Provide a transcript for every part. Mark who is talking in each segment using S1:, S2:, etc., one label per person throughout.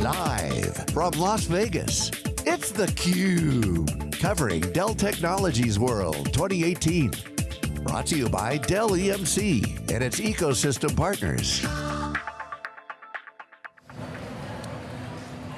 S1: Live from Las Vegas, it's theCUBE. Covering Dell Technologies World 2018. Brought to you by Dell EMC and its ecosystem partners.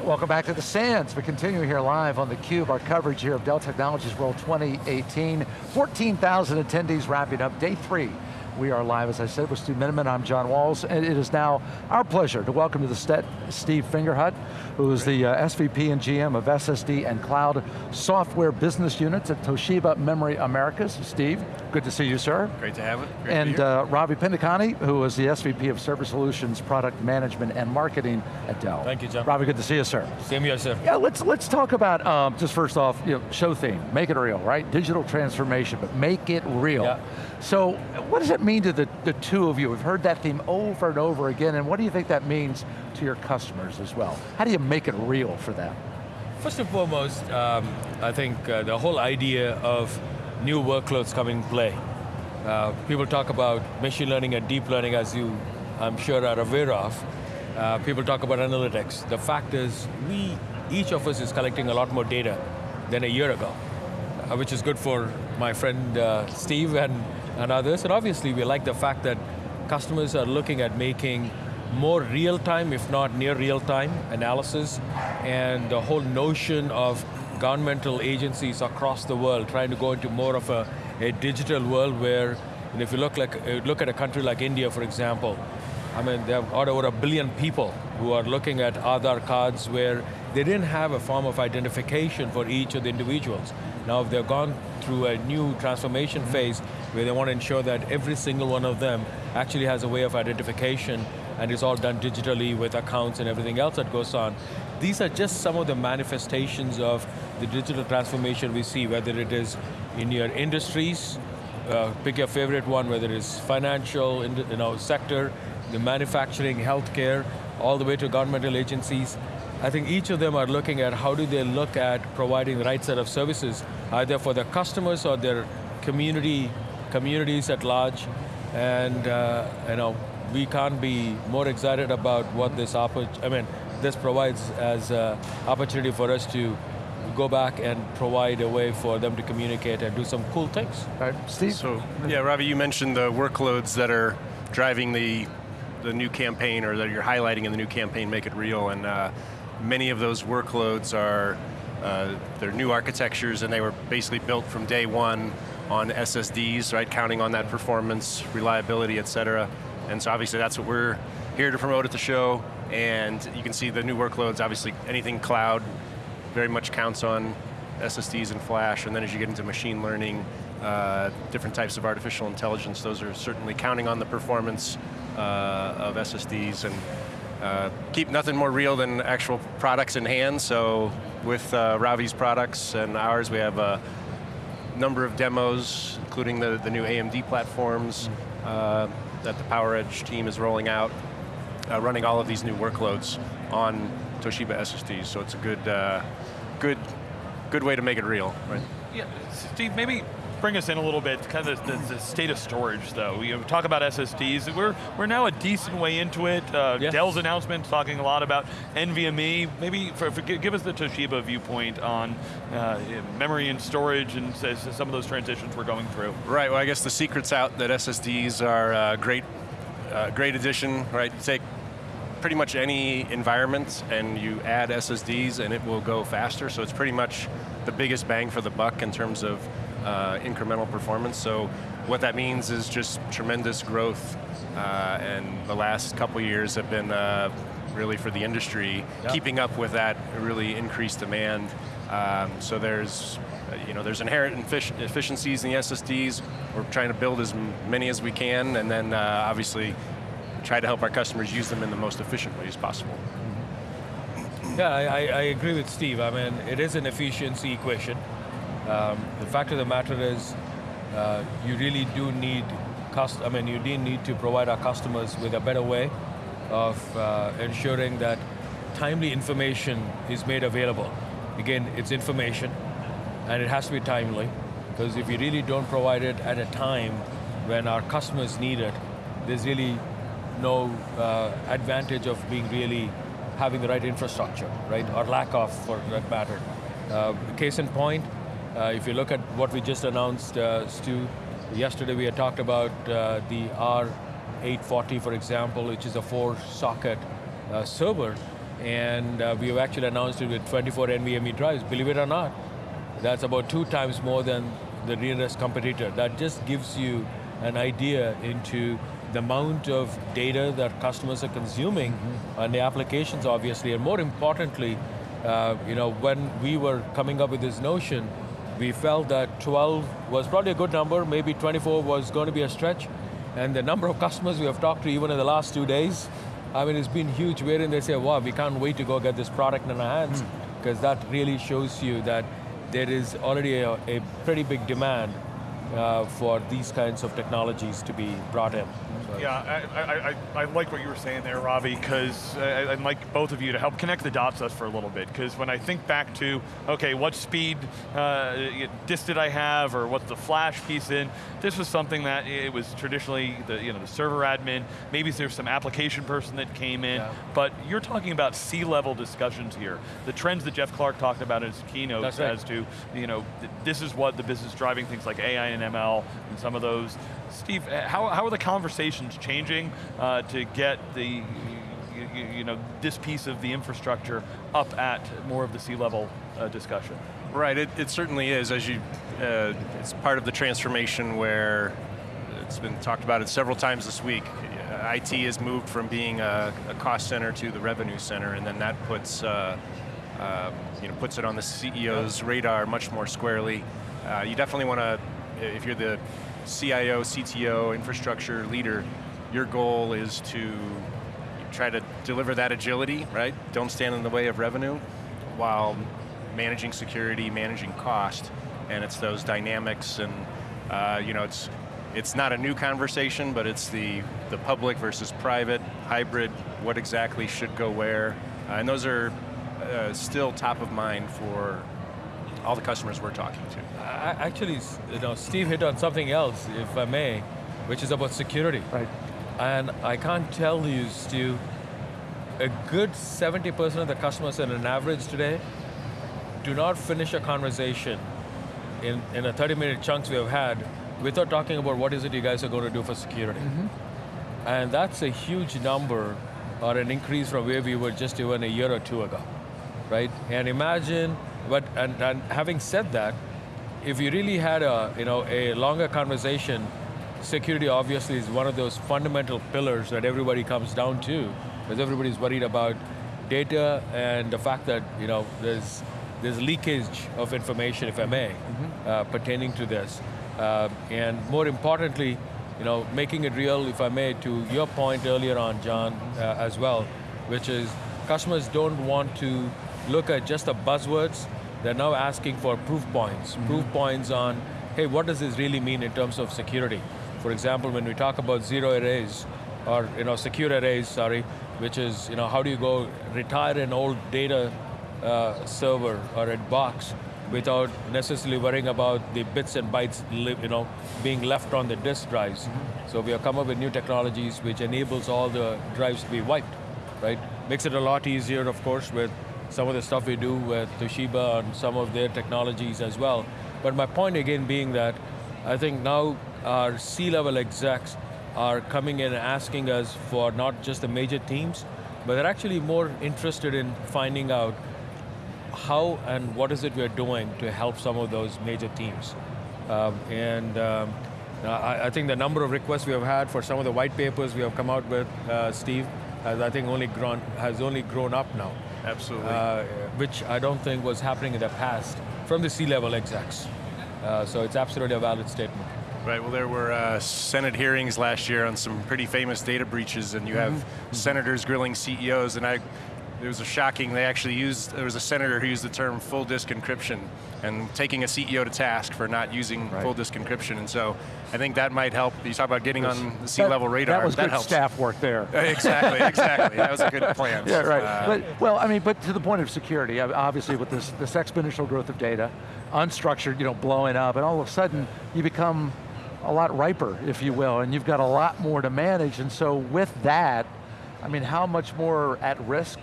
S2: Welcome back to the Sands. We continue here live on theCUBE, our coverage here of Dell Technologies World 2018. 14,000 attendees wrapping up day three we are live, as I said, with Stu Miniman. I'm John Walls, and it is now our pleasure to welcome to the set Steve Fingerhut, who is the uh, SVP and GM of SSD and Cloud Software Business Units at Toshiba Memory Americas. Steve, good to see you, sir.
S3: Great to have it. Great
S2: and uh, Ravi Pendekanti, who is the SVP of Server Solutions, Product Management and Marketing at Dell.
S3: Thank you, John.
S2: Ravi, good to see you, sir.
S3: Same here, sir.
S2: Yeah, let's let's talk about um, just first off, you know, show theme, make it real, right? Digital transformation, but make it real. Yeah. So, what does it mean to the, the two of you? We've heard that theme over and over again, and what do you think that means to your customers as well? How do you make it real for them?
S3: First and foremost, um, I think uh, the whole idea of new workloads coming in play. Uh, people talk about machine learning and deep learning as you, I'm sure, are aware of. Uh, people talk about analytics. The fact is, we, each of us is collecting a lot more data than a year ago, uh, which is good for my friend uh, Steve and and others. And obviously we like the fact that customers are looking at making more real-time, if not near real-time analysis, and the whole notion of governmental agencies across the world trying to go into more of a, a digital world where, if you look, like, uh, look at a country like India, for example, I mean, they have over a billion people who are looking at Aadhaar cards where they didn't have a form of identification for each of the individuals. Now if they've gone through a new transformation phase where they want to ensure that every single one of them actually has a way of identification and it's all done digitally with accounts and everything else that goes on. These are just some of the manifestations of the digital transformation we see, whether it is in your industries, uh, pick your favorite one, whether it's financial you know, sector, the manufacturing, healthcare, all the way to governmental agencies. I think each of them are looking at how do they look at providing the right set of services, either for their customers or their community, communities at large. And uh, you know, we can't be more excited about what this I mean, this provides as an opportunity for us to go back and provide a way for them to communicate and do some cool things.
S2: Right, Steve?
S4: So, yeah, Ravi, you mentioned the workloads that are driving the the new campaign or that you're highlighting in the new campaign, Make It Real, and uh, many of those workloads are uh, they're new architectures and they were basically built from day one on SSDs, right? Counting on that performance, reliability, et cetera. And so obviously that's what we're here to promote at the show. And you can see the new workloads, obviously anything cloud very much counts on SSDs and flash. And then as you get into machine learning, uh, different types of artificial intelligence, those are certainly counting on the performance uh, of SSDs. And uh, keep nothing more real than actual products in hand, so with uh, Ravi's products and ours, we have a number of demos, including the, the new AMD platforms uh, that the PowerEdge team is rolling out, uh, running all of these new workloads on Toshiba SSDs, so it's a good, uh, good, good way to make it real, right?
S5: Yeah, Steve, maybe bring us in a little bit, kind of the, the, the state of storage though. We talk about SSDs, we're, we're now a decent way into it. Uh, yeah. Dell's announcement talking a lot about NVMe. Maybe for, for, give us the Toshiba viewpoint on uh, memory and storage and some of those transitions we're going through.
S4: Right, well I guess the secret's out that SSDs are a uh, great, uh, great addition, right? Take pretty much any environment and you add SSDs and it will go faster, so it's pretty much the biggest bang for the buck in terms of uh, incremental performance. So what that means is just tremendous growth, uh, and the last couple years have been uh, really for the industry, yep. keeping up with that really increased demand. Um, so there's uh, you know, there's inherent efficiencies in the SSDs. We're trying to build as many as we can, and then uh, obviously try to help our customers use them in the most efficient ways possible.
S3: Yeah, I, I, agree with Steve. I mean, it is an efficiency equation. Um, the fact of the matter is, uh, you really do need, I mean, you do need to provide our customers with a better way of uh, ensuring that timely information is made available. Again, it's information, and it has to be timely, because if you really don't provide it at a time when our customers need it, there's really no uh, advantage of being really having the right infrastructure, right? Or lack of, for that matter. Uh, case in point, if you look at what we just announced, uh, Stu, yesterday we had talked about uh, the R840, for example, which is a four socket uh, server, and uh, we have actually announced it with 24 NVMe drives, believe it or not. That's about two times more than the nearest competitor. That just gives you an idea into the amount of data that customers are consuming mm -hmm. and the applications obviously, and more importantly, uh, you know, when we were coming up with this notion, we felt that 12 was probably a good number, maybe 24 was going to be a stretch, and the number of customers we have talked to even in the last two days, I mean, it's been huge. Wherein they say, wow, we can't wait to go get this product in our hands, because mm. that really shows you that there is already a, a pretty big demand uh, for these kinds of technologies to be brought in.
S5: Yeah, I, I, I, like what you were saying there, Ravi, because I'd like both of you to help connect the dots us for a little bit, because when I think back to, okay, what speed uh, disk did I have, or what's the flash piece in, this was something that it was traditionally the, you know, the server admin, maybe there's some application person that came in, yeah. but you're talking about C-level discussions here. The trends that Jeff Clarke talked about in his keynote right. as to, you know, this is what the business driving things like AI and ML, and some of those Steve, uh, how, how are the conversations changing uh, to get the, you, you, know, this piece of the infrastructure up at more of the C-level uh, discussion?
S4: Right, it, it, certainly is. As you, uh, it's part of the transformation where it's been talked about it several times this week. IT has moved from being a, a cost center to the revenue center, and then that puts, uh, uh, you know, puts it on the CEO's radar much more squarely. you definitely want to, if you're the CIO, CTO, infrastructure leader, your goal is to try to deliver that agility, right? Don't stand in the way of revenue while managing security, managing cost, and it's those dynamics and uh, you know, it's it's not a new conversation, but it's the, the public versus private, hybrid, what exactly should go where, uh, and those are uh, still top of mind for all the customers we're talking to.
S3: Actually, you know, Steve hit on something else, if I may, which is about security.
S2: Right.
S3: And I can't tell you, Steve, a good 70% of the customers in an average today do not finish a conversation in, in a 30 minute chunks we have had without talking about what is it you guys are going to do for security. Mm -hmm. And that's a huge number or an increase from where we were just even a year or two ago, right? And imagine but and, and having said that, if you really had a you know a longer conversation, security obviously is one of those fundamental pillars that everybody comes down to, because everybody's worried about data and the fact that you know there's there's leakage of information, if I may, mm -hmm. uh, pertaining to this, uh, and more importantly, you know, making it real, if I may, to your point earlier on, John, uh, as well, which is customers don't want to look at just the buzzwords, they're now asking for proof points. Mm -hmm. Proof points on, hey, what does this really mean in terms of security? For example, when we talk about zero arrays, or you know, secure erase, sorry, which is, you know, how do you go retire an old data uh, server or a box without necessarily worrying about the bits and bytes you know, being left on the disk drives. Mm -hmm. So we have come up with new technologies which enables all the drives to be wiped, right? Makes it a lot easier, of course, with some of the stuff we do with Toshiba and some of their technologies as well. But my point again being that I think now our C-level execs are coming in and asking us for not just the major teams, but they're actually more interested in finding out how and what is it we're doing to help some of those major teams. Um, and um, I, I, think the number of requests we have had for some of the white papers we have come out with, uh, Steve, has I think only grown, has only grown up now.
S4: Absolutely. Uh,
S3: which I don't think was happening in the past from the C-level execs. Uh, so it's absolutely a valid statement.
S4: Right, well there were uh, Senate hearings last year on some pretty famous data breaches and you have mm -hmm. senators grilling CEOs and I it was a shocking, they actually used, there was a senator who used the term full disk encryption and taking a CEO to task for not using right. full disk encryption. And so I think that might help. You talk about getting on the C-level radar.
S2: That was
S4: that
S2: good
S4: helps.
S2: staff work there.
S4: exactly, exactly. That was a good plan.
S2: Yeah, right. Uh, but, well, I mean, but to the point of security, obviously with this, this exponential growth of data, unstructured, you know, blowing up, and all of a sudden you become a lot riper, if you will, and you've got a lot more to manage, and so with that, I mean, how much more at risk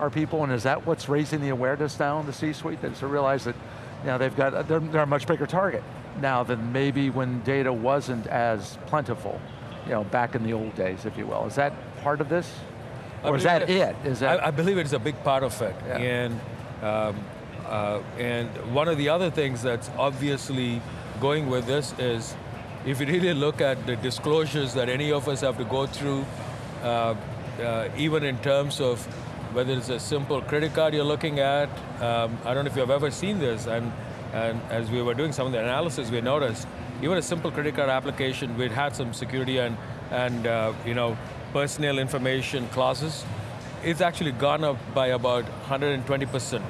S2: our people, and is that what's raising the awareness now in the C-suite, that to realize that you know, they've got, they're, they're a much bigger target now than maybe when data wasn't as plentiful, you know, back in the old days, if you will. Is that part of this? Or is that it? Is that
S3: I, I, believe it's a big part of it. Yeah. And, um, uh, and one of the other things that's obviously going with this is, if you really look at the disclosures that any of us have to go through, uh, uh, even in terms of whether it's a simple credit card you're looking at, um, I don't know if you've ever seen this, and, and as we were doing some of the analysis, we noticed, even a simple credit card application, we'd had some security and, and uh, you know, personal information clauses. It's actually gone up by about 120%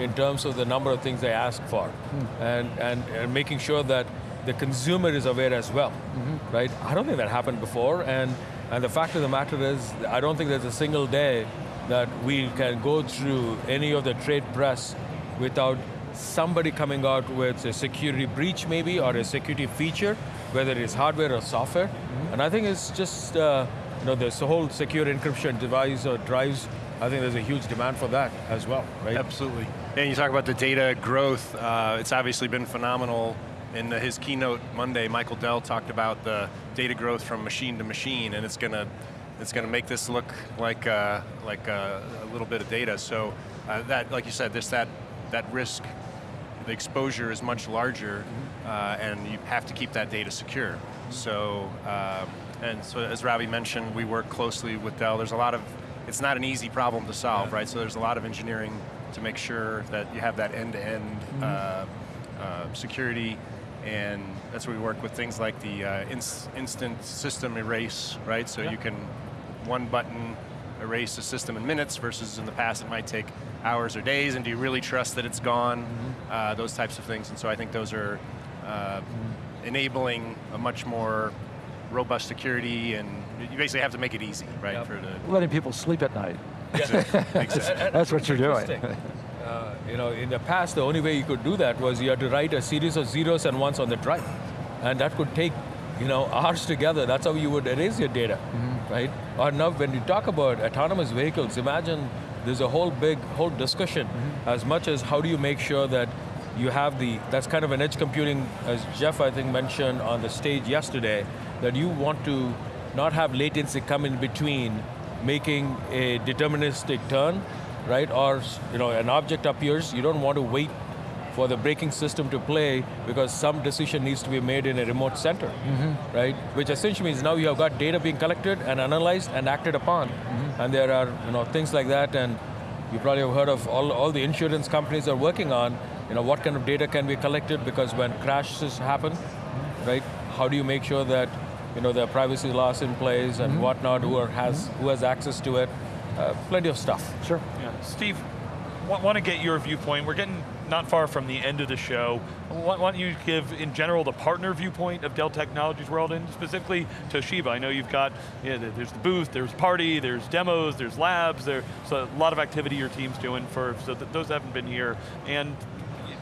S3: in terms of the number of things they ask for, mm. and, and, and making sure that the consumer is aware as well, mm -hmm. right? I don't think that happened before, and, and the fact of the matter is, I don't think there's a single day that we can go through any of the trade press without somebody coming out with a security breach maybe, or a security feature, whether it's hardware or software. Mm -hmm. And I think it's just, uh, you know, this whole secure encryption device or drives, I think there's a huge demand for that as well, right?
S4: Absolutely. And you talk about the data growth, uh, it's obviously been phenomenal. In his keynote Monday, Michael Dell talked about the data growth from machine to machine, and it's going to it's going to make this look like uh, like uh, a little bit of data. So uh, that, like you said, this that that risk, the exposure is much larger, uh, and you have to keep that data secure. So um, and so as Ravi mentioned, we work closely with Dell. There's a lot of it's not an easy problem to solve, right? So there's a lot of engineering to make sure that you have that end-to-end -end, mm -hmm. security and that's where we work with things like the uh, inst instant system erase, right? So yeah. you can one button erase a system in minutes versus in the past it might take hours or days, and do you really trust that it's gone? Mm -hmm. uh, those types of things, and so I think those are uh, enabling a much more robust security, and you basically have to make it easy, right? Yep.
S2: For the letting people sleep at night.
S3: Yeah.
S2: That's what you're doing.
S3: Uh, you know, in the past, the only way you could do that was you had to write a series of zeros and ones on the drive. And that could take, you know, hours together. That's how you would erase your data, mm -hmm. Right? Or now, when you talk about autonomous vehicles, imagine there's a whole big, whole discussion, mm -hmm. as much as how do you make sure that you have the, that's kind of an edge computing, as Jeff, I think, mentioned on the stage yesterday, that you want to not have latency come in between making a deterministic turn right? Or you know, an object appears, you don't want to wait for the braking system to play because some decision needs to be made in a remote center, mm -hmm. right? Which essentially means now you have got data being collected and analyzed and acted upon. Mm -hmm. And there are you know, things like that and you probably have heard of all, all the insurance companies are working on, you know, what kind of data can be collected because when crashes happen, mm -hmm. right? How do you make sure that you know, there are privacy laws in place and mm-hmm. whatnot, who, are, has, who has access to it, uh, plenty of stuff.
S2: Sure.
S5: Yeah. Steve, want to get your viewpoint. We're getting not far from the end of the show. Why don't you give, in general, the partner viewpoint of Dell Technologies World, and specifically Toshiba. I know you've got, yeah, there's the booth, there's party, there's demos, there's labs, there's a lot of activity your team's doing for, so that those haven't been here. And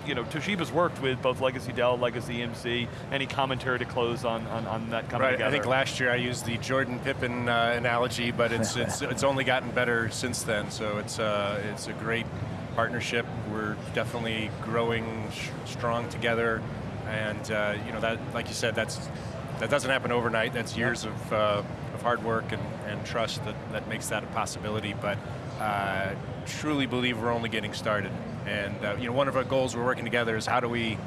S5: you know, Toshiba's worked with both Legacy Dell, Legacy EMC. Any commentary to close on, on, on that coming
S4: right,
S5: together?
S4: I think last year I used the Jordan Pippen uh, analogy, but it's, it's, it's only gotten better since then, so it's, uh, it's a great partnership. We're definitely growing strong together, and uh, you know, that, like you said, that's, that doesn't happen overnight. That's years yep. of, uh, of hard work and, and trust that, that makes that a possibility, but uh, truly believe we're only getting started. And uh, you know, one of our goals we're working together is how do we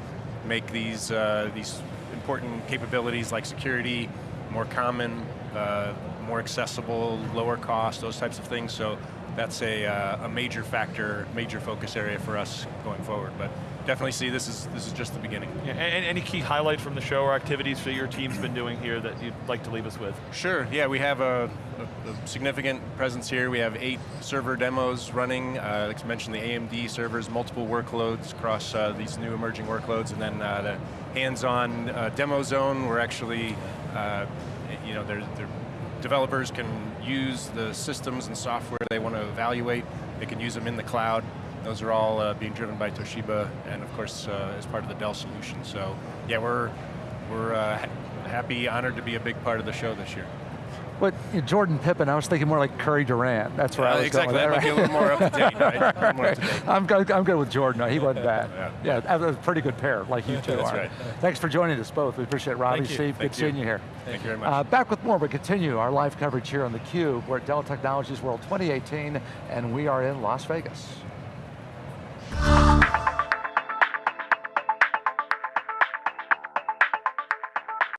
S4: make these, uh, these important capabilities like security more common, uh, more accessible, lower cost, those types of things. So that's a, uh, a major factor, major focus area for us going forward. But definitely see this is this is just the beginning.
S5: Yeah, and any key highlights from the show or activities that your team's been doing here that you'd like to leave us with?
S4: Sure, yeah, we have a, a, a significant presence here. We have eight server demos running. Uh, like I mentioned, the AMD servers, multiple workloads across uh, these new emerging workloads, and then uh, the hands-on uh, demo zone, we're actually, uh, you know, they're, they're developers can use the systems and software they want to evaluate. They can use them in the cloud. Those are all uh, being driven by Toshiba and of course uh, as part of the Dell solution. So yeah, we're, we're uh, ha happy, honored to be a big part of the show this year.
S2: But you know, Jordan Pippen, I was thinking more like Curry Durant. That's where
S4: Uh,
S2: I was
S4: exactly,
S2: going
S4: that
S2: with
S4: might be a little more up to date, right? A little more up to date.
S2: I'm good, I'm good with Jordan. He wasn't bad.
S4: Yeah.
S2: Yeah, that was a pretty good pair, like you two
S4: That's
S2: are.
S4: right.
S2: Thanks for joining us both. We appreciate it. Ravi,
S3: Thank you.
S2: Steve,
S4: Thank
S2: good seeing
S4: you.
S2: you here.
S4: Thank you very much.
S2: Uh, back with more, but continue our live coverage here on theCUBE. We're at Dell Technologies World 2018, and we are in Las Vegas.